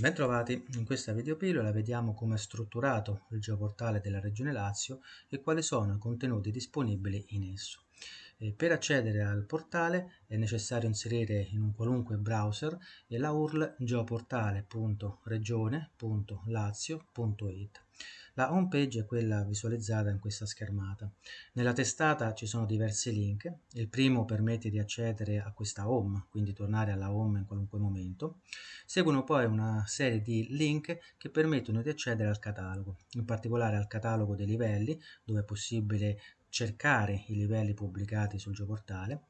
Bentrovati, in questa videopillola vediamo come è strutturato il geoportale della Regione Lazio e quali sono i contenuti disponibili in esso. Per accedere al portale è necessario inserire in un qualunque browser la URL geoportale.regione.lazio.it. La home page è quella visualizzata in questa schermata. Nella testata ci sono diversi link. Il primo permette di accedere a questa home, quindi tornare alla home in qualunque momento. Seguono poi una serie di link che permettono di accedere al catalogo, in particolare al catalogo dei livelli, dove è possibile cercare i livelli pubblicati sul geoportale,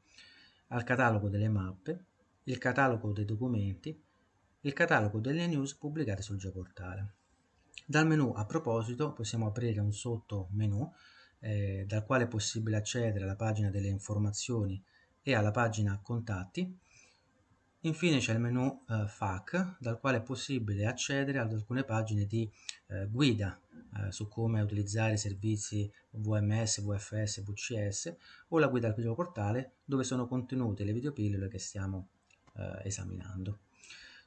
al catalogo delle mappe, il catalogo dei documenti, il catalogo delle news pubblicate sul geoportale. Dal menu a proposito possiamo aprire un sottomenu eh, dal quale è possibile accedere alla pagina delle informazioni e alla pagina contatti Infine c'è il menu eh, FAQ dal quale è possibile accedere ad alcune pagine di eh, guida eh, su come utilizzare i servizi VMS, VFS, VCS o la guida al video portale dove sono contenute le videopillole che stiamo eh, esaminando.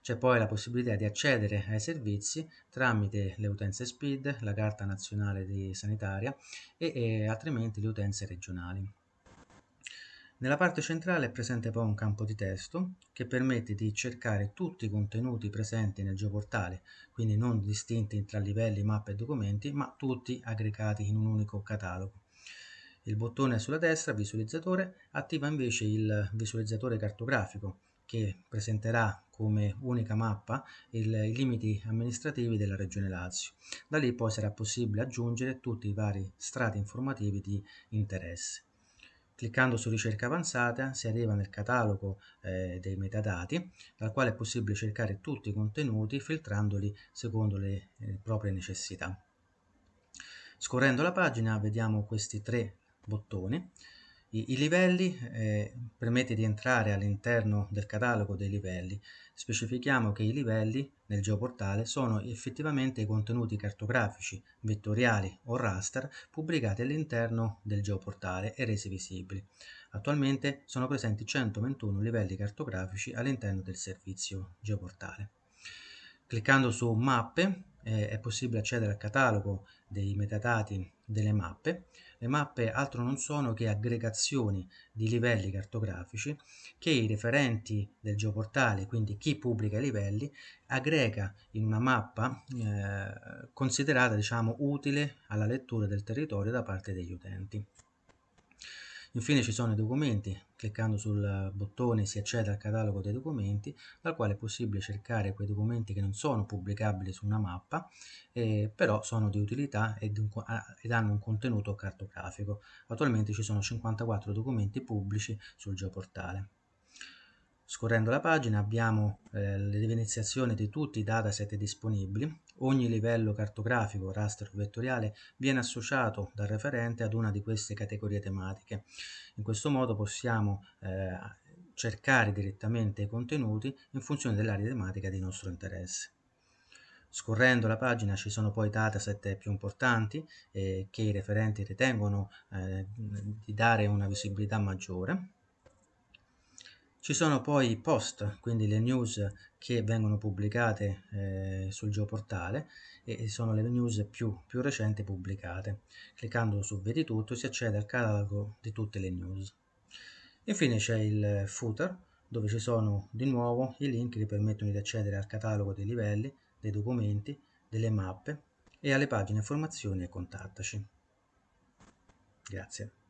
C'è poi la possibilità di accedere ai servizi tramite le utenze SPID, la carta nazionale di sanitaria e, e altrimenti le utenze regionali. Nella parte centrale è presente poi un campo di testo che permette di cercare tutti i contenuti presenti nel geoportale, quindi non distinti tra livelli, mappe e documenti, ma tutti aggregati in un unico catalogo. Il bottone sulla destra, visualizzatore, attiva invece il visualizzatore cartografico che presenterà come unica mappa il, i limiti amministrativi della Regione Lazio. Da lì poi sarà possibile aggiungere tutti i vari strati informativi di interesse. Cliccando su ricerca avanzata si arriva nel catalogo eh, dei metadati dal quale è possibile cercare tutti i contenuti filtrandoli secondo le eh, proprie necessità. Scorrendo la pagina vediamo questi tre bottoni i, I, livelli eh, permette di entrare all'interno del catalogo dei livelli. Specifichiamo che i livelli nel geoportale sono effettivamente i contenuti cartografici, vettoriali o raster pubblicati all'interno del geoportale e resi visibili. Attualmente sono presenti 121 livelli cartografici all'interno del servizio geoportale. Cliccando su mappe eh, è possibile accedere al catalogo dei metadati delle mappe. Le mappe altro non sono che aggregazioni di livelli cartografici che i referenti del geoportale, quindi chi pubblica i livelli, aggrega in una mappa eh, considerata diciamo utile alla lettura del territorio da parte degli utenti. Infine ci sono i documenti, cliccando sul bottone si accede al catalogo dei documenti, dal quale è possibile cercare quei documenti che non sono pubblicabili su una mappa, eh, però sono di utilità ed, ed hanno un contenuto cartografico. Attualmente ci sono 54 documenti pubblici sul geoportale. Scorrendo la pagina abbiamo eh, l'evidenziazione di tutti i dataset disponibili. Ogni livello cartografico, raster o vettoriale viene associato dal referente ad una di queste categorie tematiche. In questo modo possiamo eh, cercare direttamente i contenuti in funzione dell'area tematica di nostro interesse. Scorrendo la pagina ci sono poi i dataset più importanti eh, che i referenti ritengono eh, di dare una visibilità maggiore ci sono poi i post, quindi le news che vengono pubblicate eh, sul geoportale e sono le news più, più recenti pubblicate. Cliccando su Vedi tutto si accede al catalogo di tutte le news. Infine c'è il footer dove ci sono di nuovo i link che permettono di accedere al catalogo dei livelli, dei documenti, delle mappe e alle pagine informazioni e contattaci. Grazie.